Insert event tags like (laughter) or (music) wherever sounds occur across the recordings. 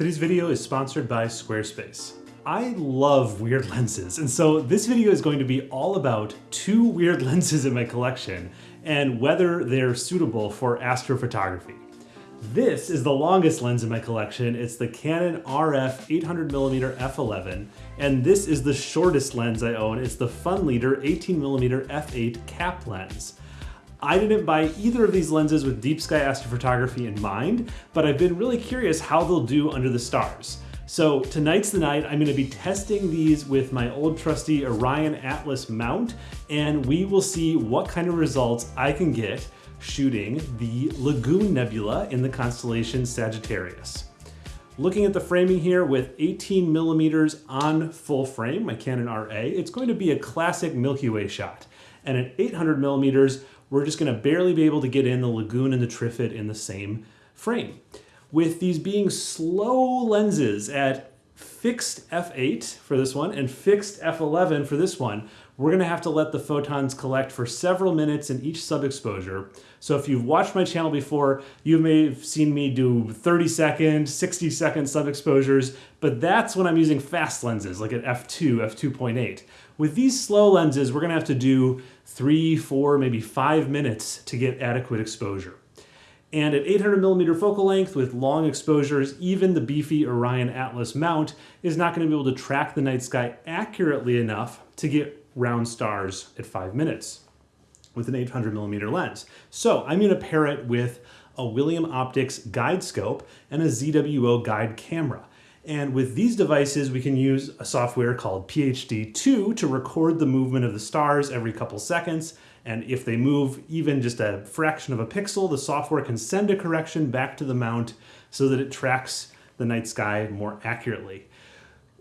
Today's video is sponsored by Squarespace. I love weird (laughs) lenses, and so this video is going to be all about two weird (laughs) lenses in my collection and whether they're suitable for astrophotography. This is the longest lens in my collection. It's the Canon RF 800mm f11, and this is the shortest lens I own. It's the Funleader 18mm f8 cap lens. I didn't buy either of these lenses with deep sky astrophotography in mind, but I've been really curious how they'll do under the stars. So tonight's the night I'm gonna be testing these with my old trusty Orion Atlas mount, and we will see what kind of results I can get shooting the Lagoon Nebula in the constellation Sagittarius. Looking at the framing here with 18 millimeters on full frame, my Canon RA, it's going to be a classic Milky Way shot. And at 800 millimeters, we're just gonna barely be able to get in the lagoon and the Trifid in the same frame. With these being slow lenses at fixed f8 for this one and fixed f11 for this one, we're gonna have to let the photons collect for several minutes in each sub-exposure. So if you've watched my channel before, you may have seen me do 30 second, 60 second sub-exposures, but that's when I'm using fast lenses, like at f2, f2.8. With these slow lenses, we're gonna have to do three, four, maybe five minutes to get adequate exposure. And at 800 millimeter focal length with long exposures, even the beefy Orion Atlas mount is not going to be able to track the night sky accurately enough to get round stars at five minutes with an 800 millimeter lens. So I'm to pair it with a William Optics guide scope and a ZWO guide camera. And with these devices, we can use a software called PHD2 to record the movement of the stars every couple seconds. And if they move even just a fraction of a pixel, the software can send a correction back to the mount so that it tracks the night sky more accurately.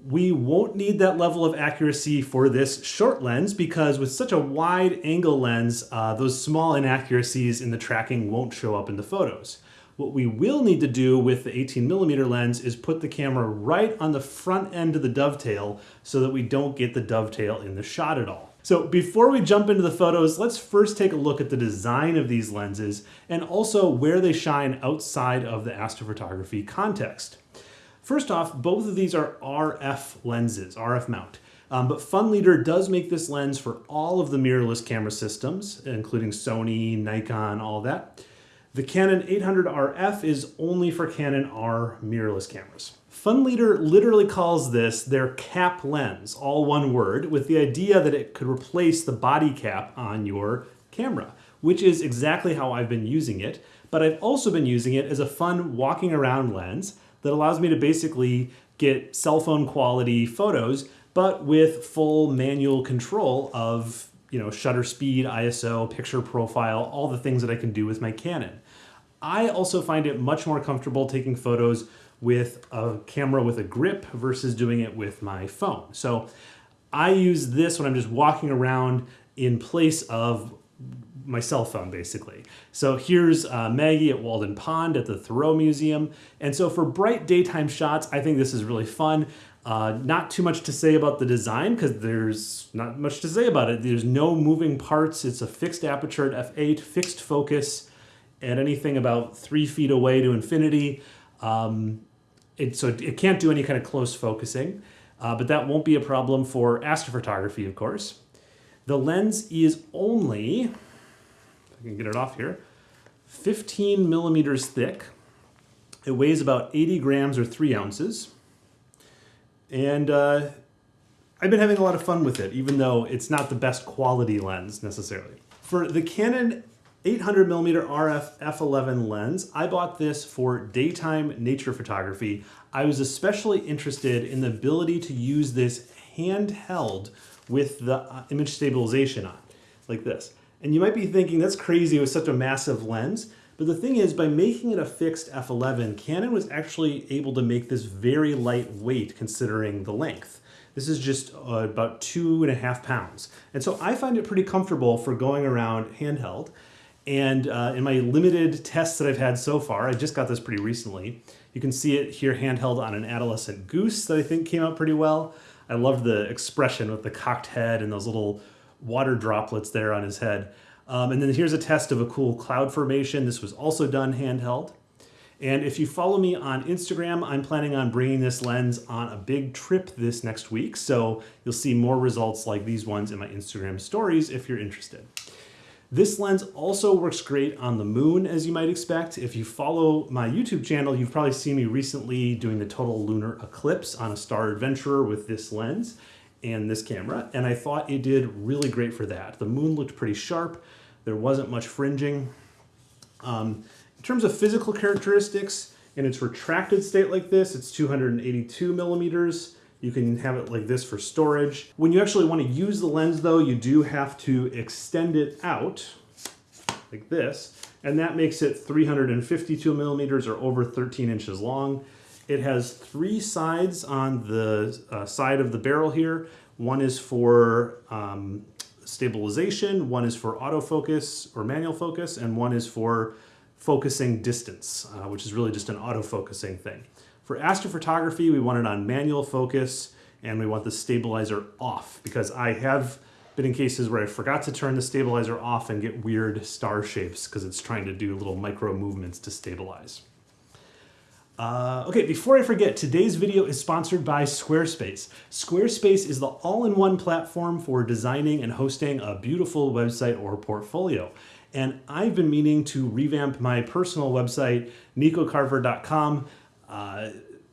We won't need that level of accuracy for this short lens because with such a wide angle lens, uh, those small inaccuracies in the tracking won't show up in the photos. What we will need to do with the 18 millimeter lens is put the camera right on the front end of the dovetail so that we don't get the dovetail in the shot at all. So before we jump into the photos, let's first take a look at the design of these lenses and also where they shine outside of the astrophotography context. First off, both of these are RF lenses, RF mount. Um, but Funleader does make this lens for all of the mirrorless camera systems, including Sony, Nikon, all that. The Canon 800RF is only for Canon R mirrorless cameras. Funleader literally calls this their cap lens, all one word, with the idea that it could replace the body cap on your camera, which is exactly how I've been using it. But I've also been using it as a fun walking around lens that allows me to basically get cell phone quality photos, but with full manual control of you know, shutter speed, ISO, picture profile, all the things that I can do with my Canon. I also find it much more comfortable taking photos with a camera with a grip versus doing it with my phone. So I use this when I'm just walking around in place of my cell phone basically. So here's uh, Maggie at Walden Pond at the Thoreau Museum. And so for bright daytime shots, I think this is really fun. Uh, not too much to say about the design because there's not much to say about it. There's no moving parts. It's a fixed aperture at f8, fixed focus at anything about three feet away to infinity. Um, it, so it can't do any kind of close focusing, uh, but that won't be a problem for astrophotography, of course. The lens is only, if I can get it off here, 15 millimeters thick. It weighs about 80 grams or three ounces. And uh, I've been having a lot of fun with it, even though it's not the best quality lens necessarily. For the Canon 800 millimeter RF f11 lens, I bought this for daytime nature photography. I was especially interested in the ability to use this handheld with the uh, image stabilization on, like this. And you might be thinking, that's crazy with such a massive lens. But the thing is, by making it a fixed f11, Canon was actually able to make this very lightweight considering the length. This is just uh, about two and a half pounds. And so I find it pretty comfortable for going around handheld. And uh, in my limited tests that I've had so far, I just got this pretty recently. You can see it here handheld on an adolescent goose that I think came out pretty well. I love the expression with the cocked head and those little water droplets there on his head. Um, and then here's a test of a cool cloud formation. This was also done handheld. And if you follow me on Instagram, I'm planning on bringing this lens on a big trip this next week. So you'll see more results like these ones in my Instagram stories if you're interested. This lens also works great on the moon, as you might expect. If you follow my YouTube channel, you've probably seen me recently doing the total lunar eclipse on a Star Adventurer with this lens and this camera, and I thought it did really great for that. The moon looked pretty sharp. There wasn't much fringing. Um, in terms of physical characteristics, in its retracted state like this, it's 282 millimeters. You can have it like this for storage. When you actually want to use the lens though, you do have to extend it out like this, and that makes it 352 millimeters or over 13 inches long. It has three sides on the uh, side of the barrel here. One is for um, stabilization, one is for autofocus or manual focus, and one is for focusing distance, uh, which is really just an autofocusing thing. For astrophotography, we want it on manual focus and we want the stabilizer off because I have been in cases where I forgot to turn the stabilizer off and get weird star shapes because it's trying to do little micro movements to stabilize. Uh, okay, before I forget, today's video is sponsored by Squarespace. Squarespace is the all-in-one platform for designing and hosting a beautiful website or portfolio. And I've been meaning to revamp my personal website, nicocarver.com. Uh,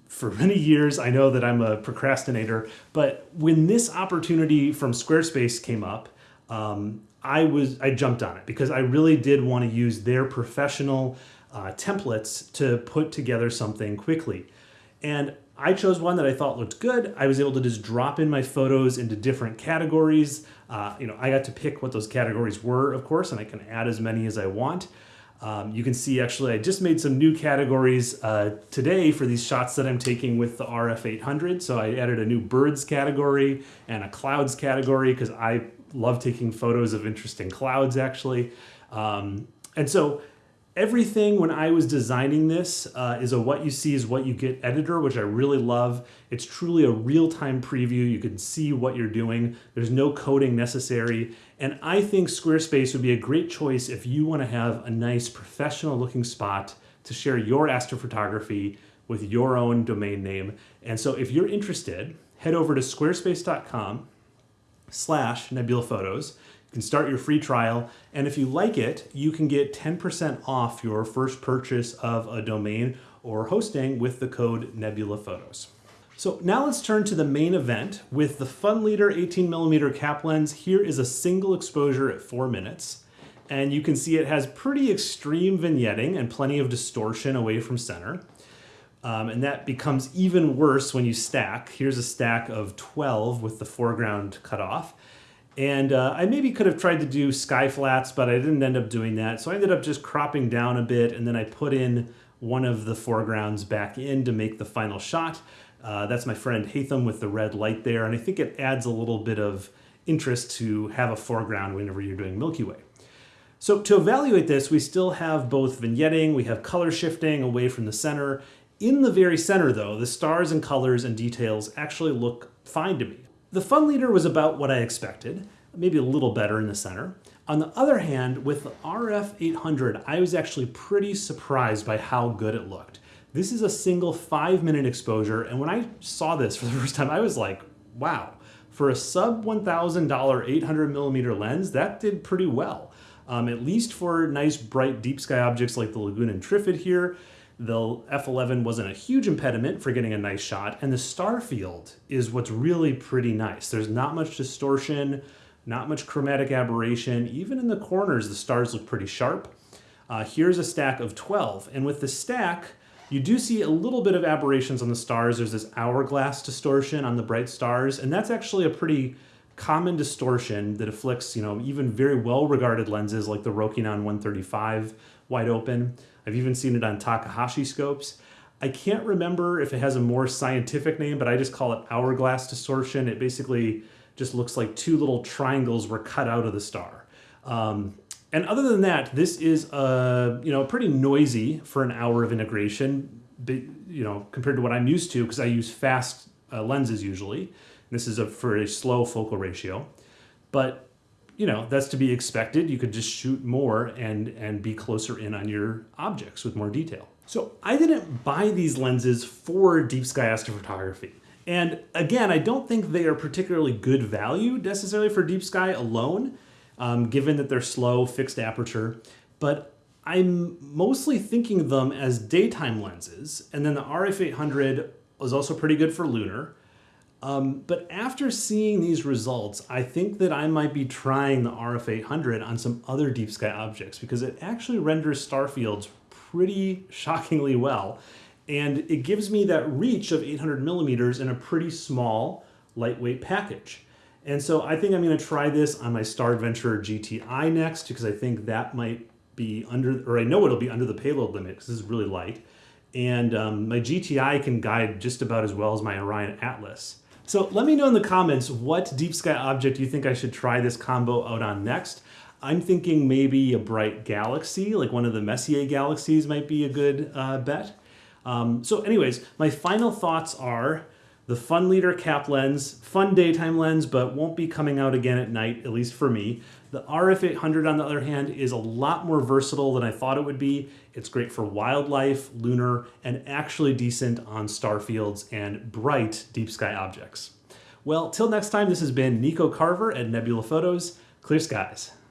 for (laughs) many years, I know that I'm a procrastinator, but when this opportunity from Squarespace came up, um, I was I jumped on it because I really did want to use their professional uh, templates to put together something quickly. And I chose one that I thought looked good. I was able to just drop in my photos into different categories. Uh, you know, I got to pick what those categories were, of course, and I can add as many as I want. Um, you can see actually I just made some new categories uh, today for these shots that I'm taking with the RF800. So I added a new birds category and a clouds category because I love taking photos of interesting clouds actually. Um, and so Everything when I was designing this uh, is a what you see is what you get editor, which I really love. It's truly a real-time preview. You can see what you're doing. There's no coding necessary. And I think Squarespace would be a great choice if you want to have a nice professional looking spot to share your astrophotography with your own domain name. And so if you're interested, head over to squarespace.com slash nebula photos start your free trial. And if you like it, you can get 10% off your first purchase of a domain or hosting with the code Nebula Photos. So now let's turn to the main event. With the FunLeader 18 millimeter cap lens, here is a single exposure at four minutes. And you can see it has pretty extreme vignetting and plenty of distortion away from center. Um, and that becomes even worse when you stack. Here's a stack of 12 with the foreground cut off. And uh, I maybe could have tried to do sky flats, but I didn't end up doing that. So I ended up just cropping down a bit and then I put in one of the foregrounds back in to make the final shot. Uh, that's my friend Hatham with the red light there. And I think it adds a little bit of interest to have a foreground whenever you're doing Milky Way. So to evaluate this, we still have both vignetting, we have color shifting away from the center. In the very center though, the stars and colors and details actually look fine to me. The fun leader was about what I expected, maybe a little better in the center. On the other hand, with the RF800, I was actually pretty surprised by how good it looked. This is a single five minute exposure, and when I saw this for the (laughs) first time, I was like, wow. For a sub $1,000 800 millimeter lens, that did pretty well. Um, at least for nice bright deep sky objects like the Lagoon and Trifid here, the F11 wasn't a huge impediment for getting a nice shot, and the star field is what's really pretty nice. There's not much distortion, not much chromatic aberration. Even in the corners, the stars look pretty sharp. Uh, here's a stack of 12, and with the stack, you do see a little bit of aberrations on the stars. There's this hourglass distortion on the bright stars, and that's actually a pretty common distortion that afflicts, you know, even very well-regarded lenses like the Rokinon 135 wide open. I've even seen it on Takahashi scopes. I can't remember if it has a more scientific name, but I just call it hourglass distortion. It basically just looks like two little triangles were cut out of the star. Um, and other than that, this is a, you know pretty noisy for an hour of integration, you know, compared to what I'm used to because I use fast uh, lenses usually. This is a for a slow focal ratio, but you know, that's to be expected. You could just shoot more and, and be closer in on your objects with more detail. So I didn't buy these lenses for deep sky astrophotography. And again, I don't think they are particularly good value necessarily for deep sky alone, um, given that they're slow, fixed aperture. But I'm mostly thinking of them as daytime lenses. And then the RF800 is also pretty good for lunar. Um, but after seeing these results, I think that I might be trying the RF800 on some other deep sky objects because it actually renders star fields pretty (laughs) shockingly well. And it gives me that reach of 800 millimeters in a pretty small, lightweight package. And so I think I'm gonna try this on my Star Adventurer GTI next because I think that might be under, or I know it'll be under the payload limit because this is really light. And um, my GTI can guide just about as well as my Orion Atlas. So let me know in the comments what deep sky object you think I should try this combo out on next. I'm thinking maybe a bright galaxy, like one of the Messier galaxies might be a good uh, bet. Um, so anyways, my final thoughts are the Fun Leader cap lens, fun daytime lens, but won't be coming out again at night, at least for me. The RF800 on the other hand is a lot more versatile than I thought it would be. It's great for wildlife, lunar, and actually decent on star fields and bright deep sky objects. Well, till next time, this has been Nico Carver at Nebula Photos. Clear skies.